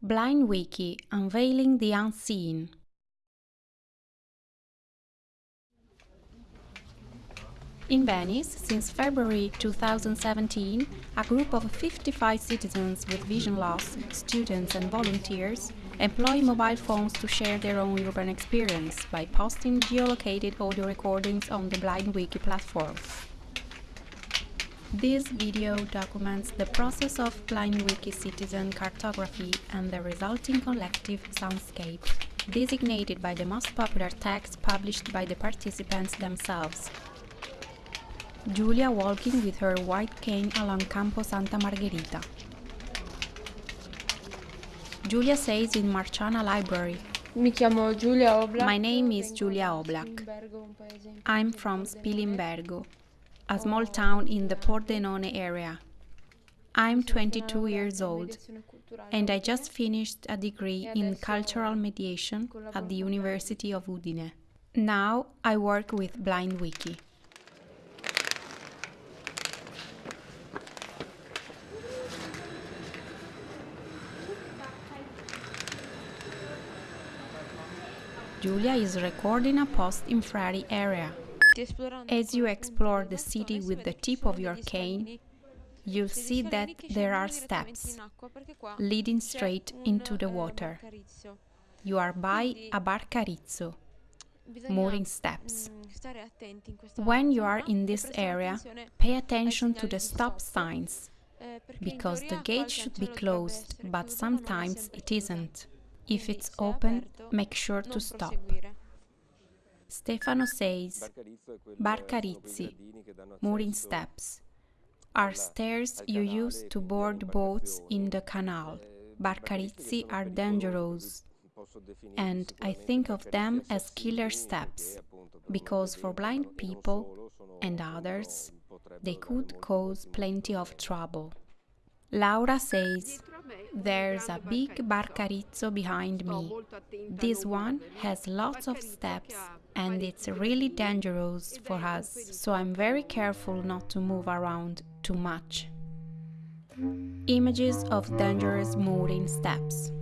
Blind Wiki Unveiling the Unseen. In Venice, since February 2017, a group of 55 citizens with vision loss, students and volunteers, employ mobile phones to share their own urban experience by posting geolocated audio recordings on the Blind Wiki platform. This video documents the process of BlindWiki citizen cartography and the resulting collective soundscape, designated by the most popular text published by the participants themselves. Julia walking with her white cane along Campo Santa Margherita. Julia says in Marciana Library, Mi chiamo Giulia Oblak. My name is Giulia Vengo Oblak. Spilimbergo, un paese in I'm from Spilimbergo, a small town in the Pordenone area. I'm 22 years old and I just finished a degree in cultural mediation at the University of Udine. Now I work with BlindWiki. Giulia is recording a post in Frari area. As you explore the city with the tip of your cane, you'll see that there are steps leading straight into the water. You are by a barcarizzo, mooring steps. When you are in this area, pay attention to the stop signs, because the gate should be closed, but sometimes it isn't. If it's open, make sure to stop. Stefano says, Barcarizzi, mooring steps, are stairs you use to board boats in the canal. Barcarizzi are dangerous, and I think of them as killer steps, because for blind people and others, they could cause plenty of trouble. Laura says, There's a big barcarizzo behind me. This one has lots of steps and it's really dangerous for us, so I'm very careful not to move around too much. Images of dangerous moving steps.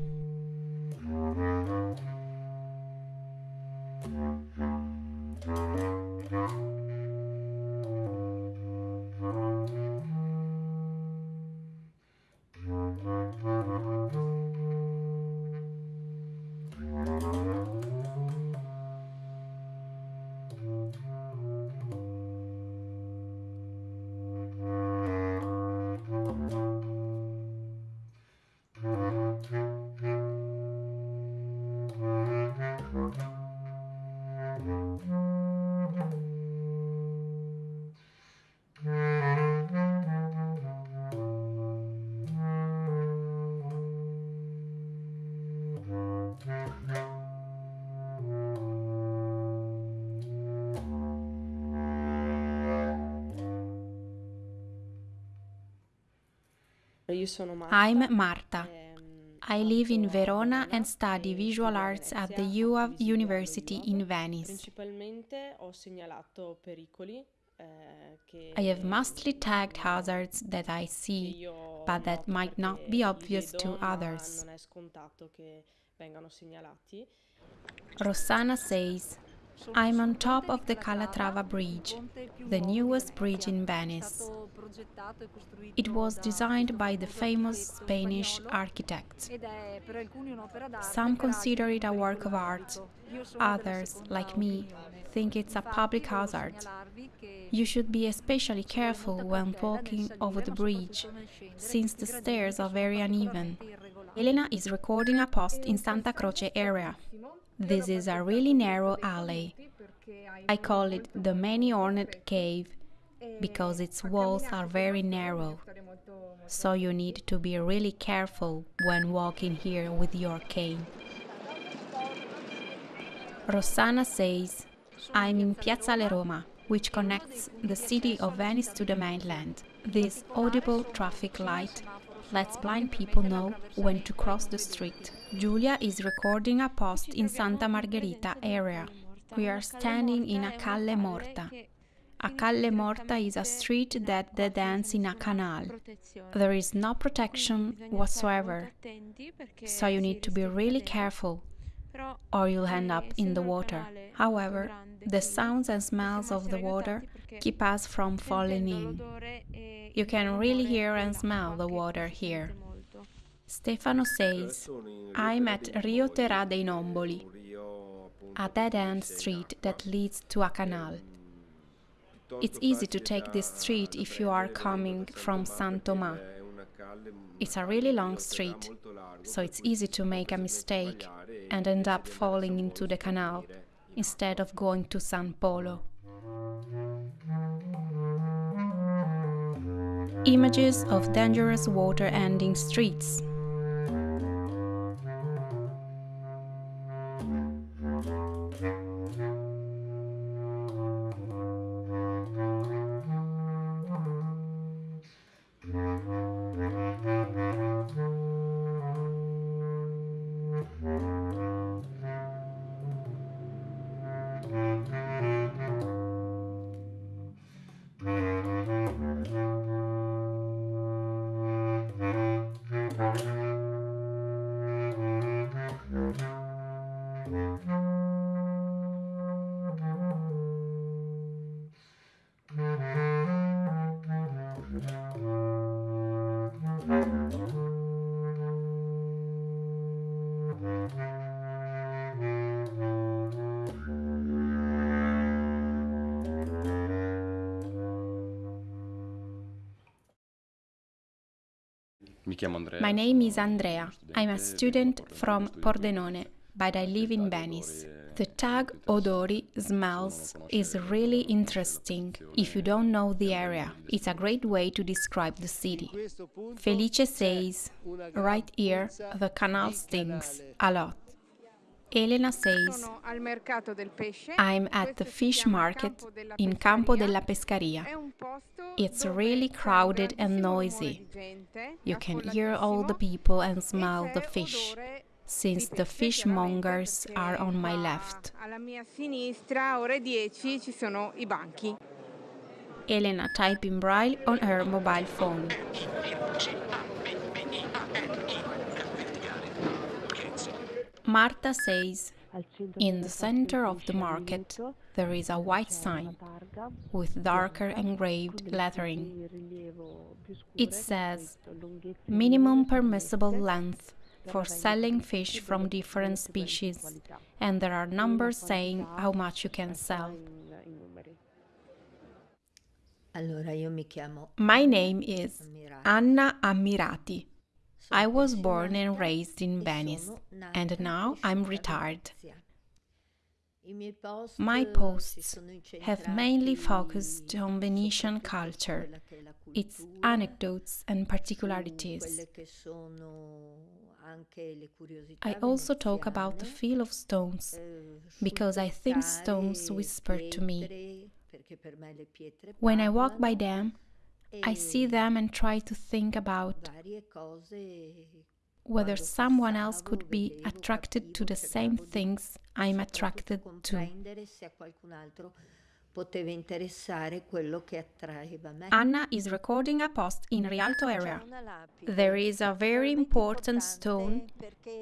I'm Marta. ehm, I live in Verona and study visual arts at the IUAV University in Venice. Principalmente ho segnalato pericoli eh, che I have mostly tagged hazards that I see, but that might not be obvious to others. Non è scontato che vengano segnalati. Rossana says, I'm on top of the Calatrava Bridge, the newest bridge in Venice. It was designed by the famous Spanish architect. Some consider it a work of art, others, like me, think it's a public hazard. You should be especially careful when walking over the bridge, since the stairs are very uneven. Elena is recording a post in Santa Croce area. This is a really narrow alley. I call it the many horned cave because its walls are very narrow. So you need to be really careful when walking here with your cane. Rossana says, I'm in Piazzale Roma, which connects the city of Venice to the mainland. This audible traffic light lets blind people know when to cross the street. Giulia is recording a post in Santa Margherita area. We are standing in a calle morta, A Calle Morta is a street that dead ends in a canal. There is no protection whatsoever, so you need to be really careful or you'll end up in the water. However, the sounds and smells of the water keep us from falling in. You can really hear and smell the water here. Stefano says, I'm at Rio Terà dei Nomboli, a dead end street that leads to a canal. It's easy to take this street if you are coming from San Tomà. It's a really long street, so it's easy to make a mistake and end up falling into the canal instead of going to San Polo. Images of dangerous water ending streets. My name is Andrea. I'm a student from Pordenone, but I live in Venice. The tag Odori smells is really interesting if you don't know the area. It's a great way to describe the city. Felice says, right here, the canal stinks a lot. Elena says, I'm at the fish market in Campo della Pescaria. It's really crowded and noisy. You can hear all the people and smell the fish, since the fishmongers are on my left. Elena typing braille on her mobile phone. Marta says, in the center of the market there is a white sign with darker engraved lettering. It says, minimum permissible length for selling fish from different species, and there are numbers saying how much you can sell. My name is Anna Ammirati. I was born and raised in Venice, and now I'm retired. My posts have mainly focused on Venetian culture, its anecdotes and particularities. I also talk about the feel of stones, because I think stones whisper to me. When I walk by them, I see them and try to think about whether someone else could be attracted to the same things I'm attracted to. Anna is recording a post in Rialto area. There is a very important stone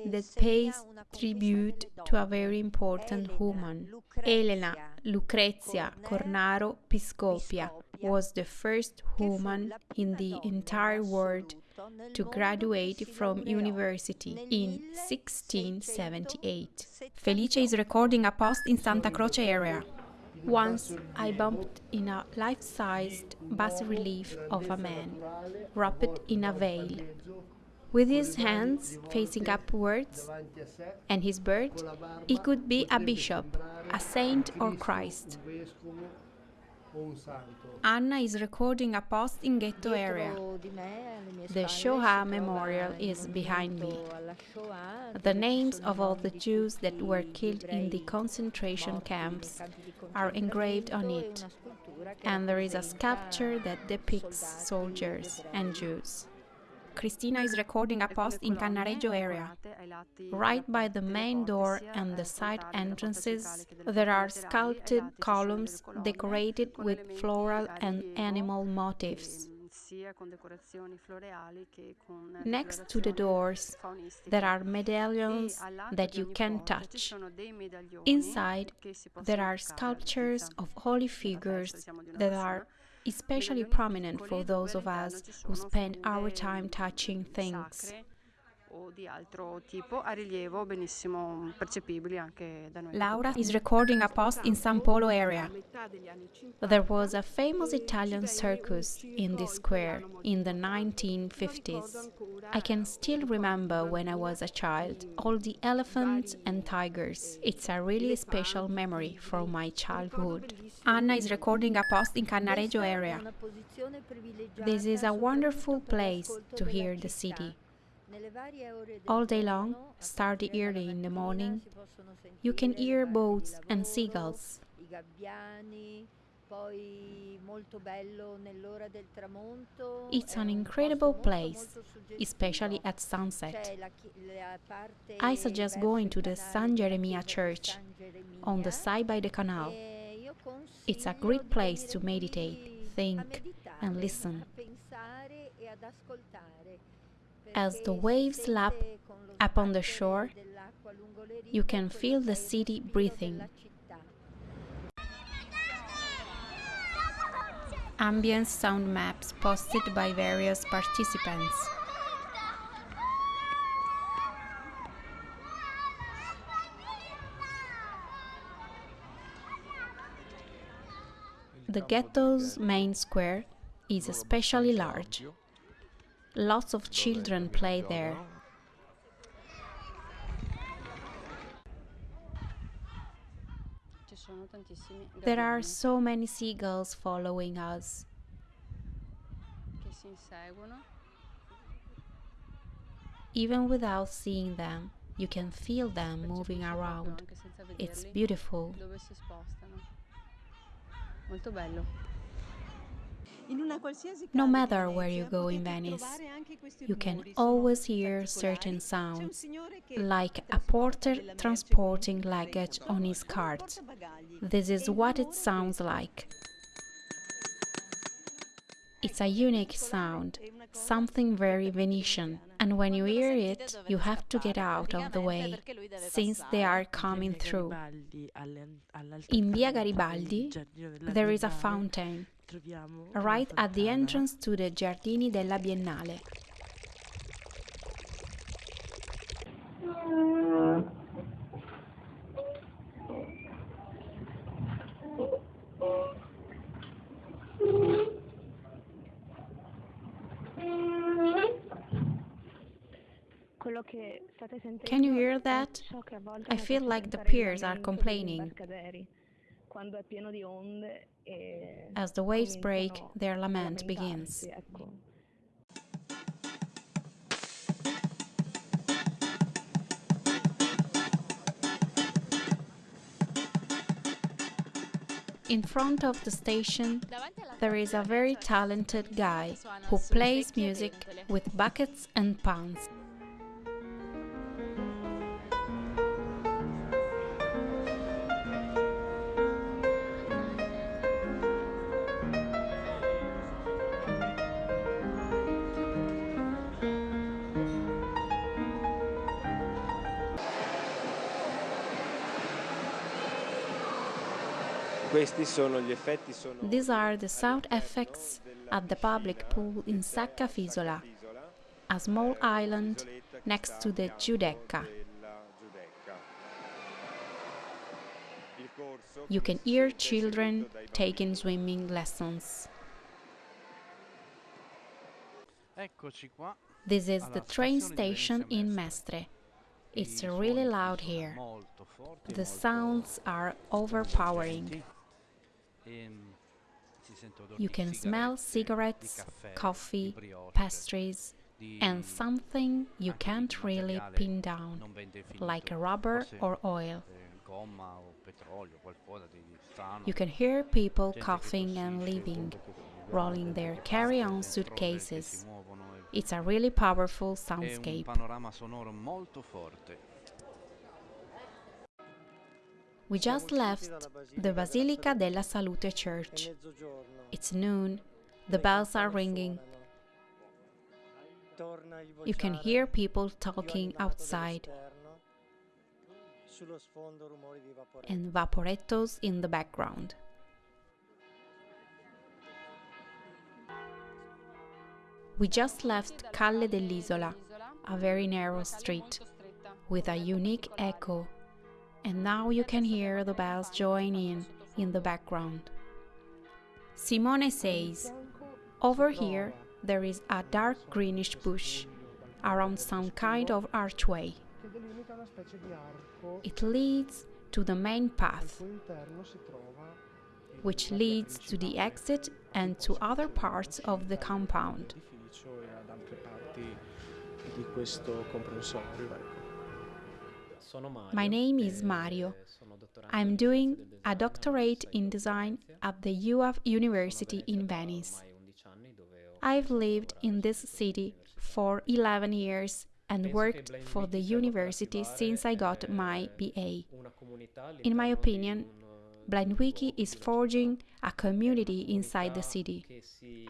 that pays tribute to a very important woman. Elena Lucrezia Cornaro Piscopia was the first woman in the entire world to graduate from university in 1678. Felice is recording a post in Santa Croce area. Once I bumped in a life-sized bas-relief of a man, wrapped in a veil, with his hands facing upwards and his bird, he could be a bishop, a saint or Christ. Anna is recording a post in ghetto area. The Shoah memorial is behind me. The names of all the Jews that were killed in the concentration camps are engraved on it, and there is a sculpture that depicts soldiers and Jews. Cristina is recording a post in Cannaregio area. Right by the main door and the side entrances, there are sculpted columns decorated with floral and animal motifs. Next to the doors, there are medallions that you can touch. Inside, there are sculptures of holy figures that are especially prominent for those of us who spend our time touching things. Laura is recording a post in San Polo area. There was a famous Italian circus in this square in the 1950s. I can still remember when I was a child, all the elephants and tigers. It's a really special memory from my childhood. Anna is recording a post in Cannaregio area. This is a wonderful place to hear the city. All day long, starting early in the morning, you can hear boats and seagulls. It's an incredible place, especially at sunset. I suggest going to the San Geremia Church on the side by the canal. It's a great place to meditate, think, and listen. As the waves lap upon the shore, you can feel the city breathing. Ambient sound maps posted by various participants. The ghetto's main square is especially large. Lots of children play there. There are so many seagulls following us. Even without seeing them, you can feel them moving around. It's beautiful. No matter where you go in Venice, you can always hear certain sounds, like a porter transporting luggage on his cart. This is what it sounds like. It's a unique sound, something very Venetian, and when you hear it, you have to get out of the way, since they are coming through. In Via Garibaldi, there is a fountain, right at the entrance to the Giardini della Biennale. Can you hear that? I feel like the piers are complaining. As the waves break, their lament begins. In front of the station, there is a very talented guy who plays music with buckets and pans. These are the sound effects at the public pool in Sacca Fisola, a small island next to the Giudecca. You can hear children taking swimming lessons. This is the train station in Mestre. It's really loud here. The sounds are overpowering. You can smell cigarettes, coffee, pastries, and something you can't really pin down, like rubber or oil. You can hear people coughing and leaving, rolling their carry on suitcases. It's a really powerful soundscape. We just left the Basilica della Salute Church. It's noon, the bells are ringing. You can hear people talking outside and vaporettos in the background. We just left Calle dell'Isola, a very narrow street with a unique echo, and now you can hear the bells join in in the background. Simone says, Over here there is a dark greenish bush around some kind of archway. It leads to the main path, which leads to the exit and to other parts of the compound. My name is Mario. I'm doing a doctorate in design at the IUAV University in Venice. I've lived in this city for 11 years and worked for the university since I got my BA. In my opinion, BlindWiki is forging a community inside the city,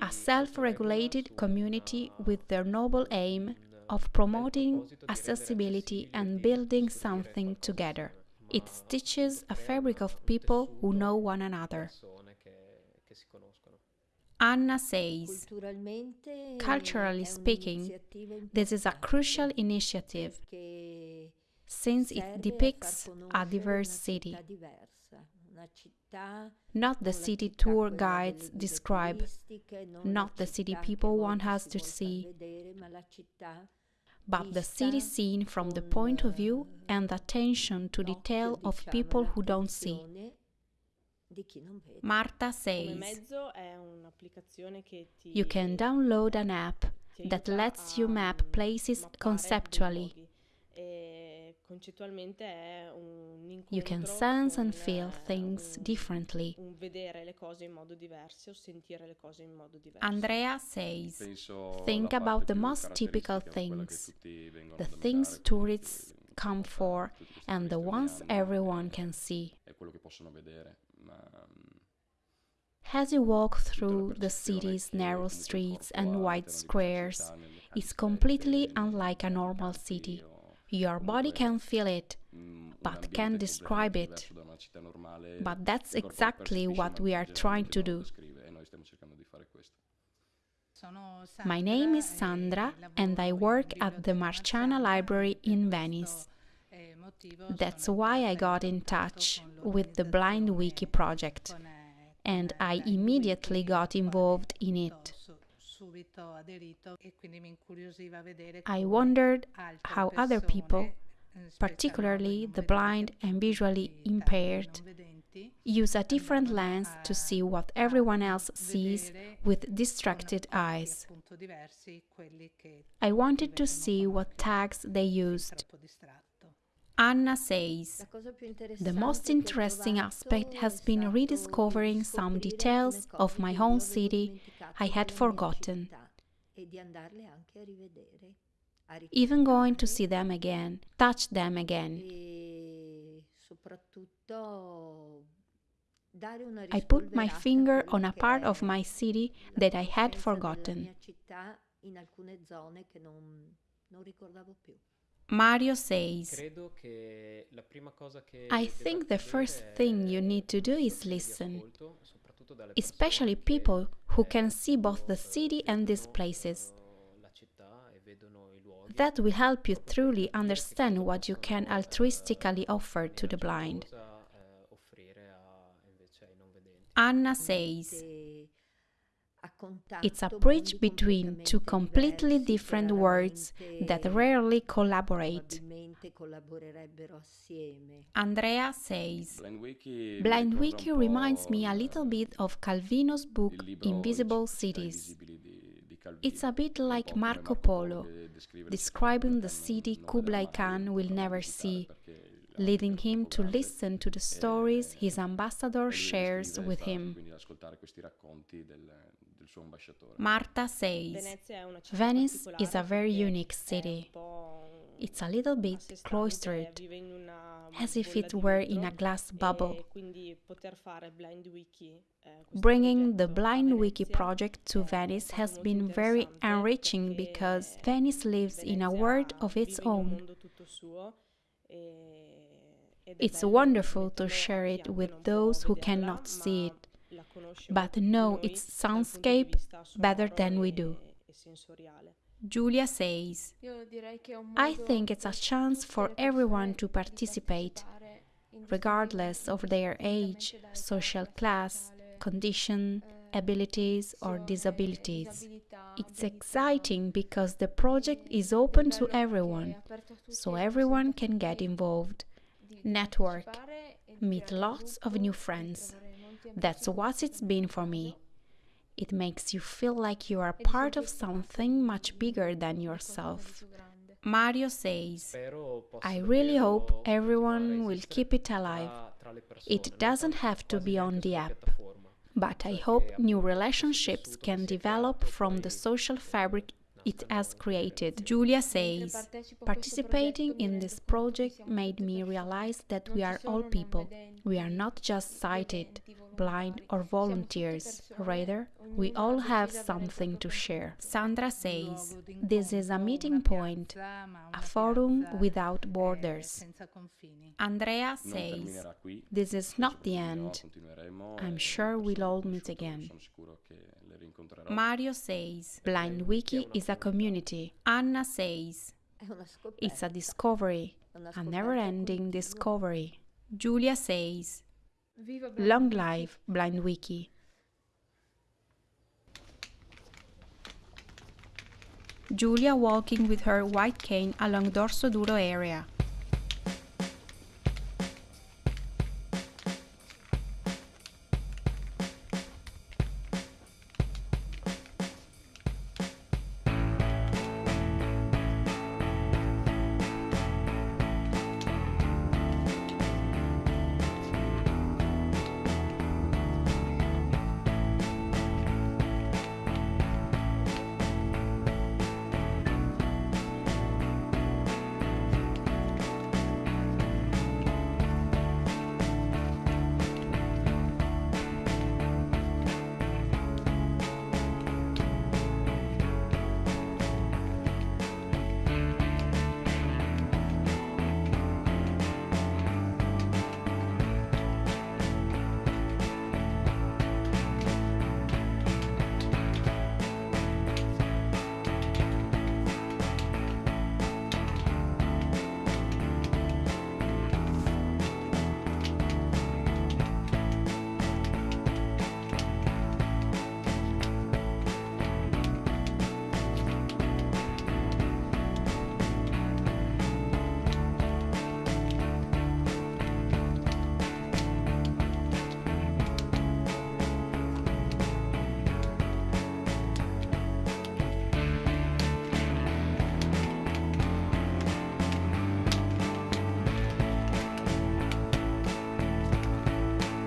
a self regulated community with the noble aim of promoting accessibility and building something together. It stitches a fabric of people who know one another. Anna says, Culturally speaking, this is a crucial initiative since it depicts a diverse city. Not the city tour guides describe, not the city people want us to see, but the city seen from the point of view and attention to detail of people who don't see. Marta says, mezzo è un'applicazione che ti you can download an app that lets you map places conceptually. You can sense and feel eh, things un- differently. un vedere le cose in modo diverso o sentire le cose in modo diverso. Andrea says, Penso Think about the most typical caratteristica, quella che things, the things tourists come for, and the ones everyone can see. È quello che possono vedere, ma mm, As you walk through the city's narrow streets and wide all'interno di questa squares, it's completely unlike a normal city. Your body can feel it, but can't describe it. But that's exactly what we are trying to do. My name is Sandra, and I work at the Marciana Library in Venice. That's why I got in touch with the Blind Wiki project, and I immediately got involved in it. I wondered how other people, particularly the blind and visually impaired, use a different lens to see what everyone else sees with distracted eyes. I wanted to see what tags they used. Anna says, The most interesting aspect has been rediscovering some details of my own city I had forgotten. Even going to see them again, touch them again. I put my finger on a part of my city that I had forgotten. Mario says, I think the first thing you need to do is listen, especially people who can see both the city and these places. That will help you truly understand what you can altruistically offer to the blind. Anna says, It's a bridge between two completely different worlds that rarely collaborate. Andrea says, Blind Wiki, mi Blind ricorda Wiki un po' reminds me a little bit of Calvino's book Invisible Cities. Invisibili di- di Calvino. It's a bit like Marco Polo, che descrive le describing the city Kublai Khan will never see, leading him to listen to the stories his ambassador shares with him. Quindi ascoltare questi racconti del, dello il suo ambasciatore. Marta says Venezia è una città Venice is a very unique city. It's a little bit cloistered, vive in una as if it were in a glass bubble. quindi poter fare Blind Wiki, eh, questo Bringing the progetto Blind Wiki project to Venice has been very enriching because Venice lives in a world of its vive in un own. mondo tutto suo e- ed è It's wonderful to share it with those who cannot see it, la conosce but molto più di know its dal punto di soundscape better than we do. Julia says, I think it's a chance for everyone to participate, regardless of their age, social class, condition, abilities, or disabilities. It's exciting because the project is open to everyone, so everyone can get involved, network, meet lots of new friends. That's what it's been for me. It makes you feel like you are part of something much bigger than yourself. Mario says, I really hope everyone will keep it alive. tra- tra le persone, It doesn't have to be on the app. But I hope new relationships can che si è develop from the social fabric it has created. Julia says, Participating in this project made me realize that we are all people. We are not just sighted, blind, or volunteers. Rather, we all have something to share. Sandra says, This is a meeting point, a forum without borders. Andrea says. This is not the end. I'm sure we'll all meet again. Sono sicuro che le rincontrerò. Mario says, Blind Wiki is a community. Anna says, È una scoperta. It's a discovery, a never ending discovery. Julia says, Long live Blind Wiki. Julia walking with her white cane along Dorsoduro area.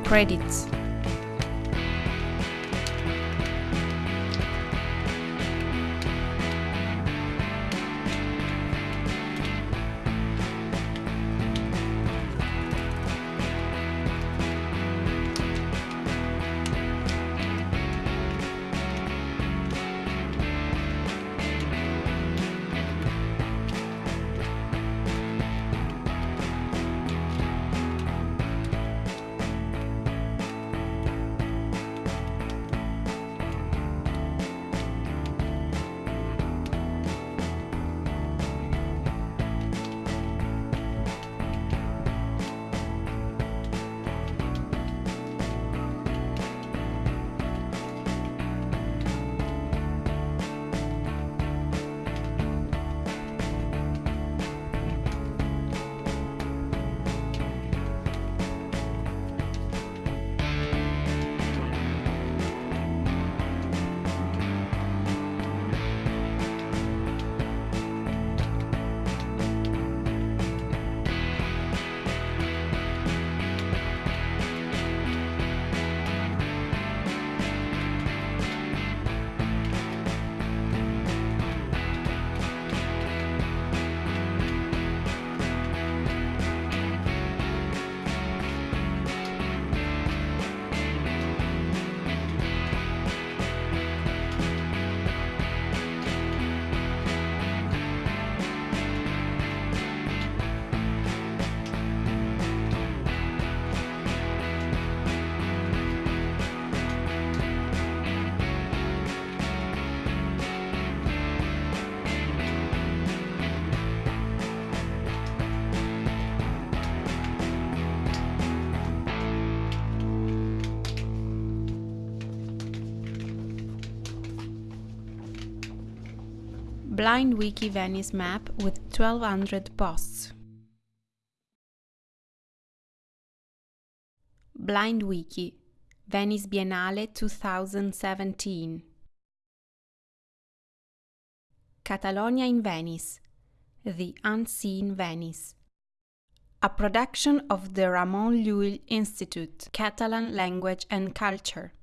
Credits Blind Wiki Venice map with 1200 posts. Blind Wiki Venice Biennale 2017 Catalonia in Venice The Unseen Venice a production of the Ramon Llull Institute, Catalan Language and Culture.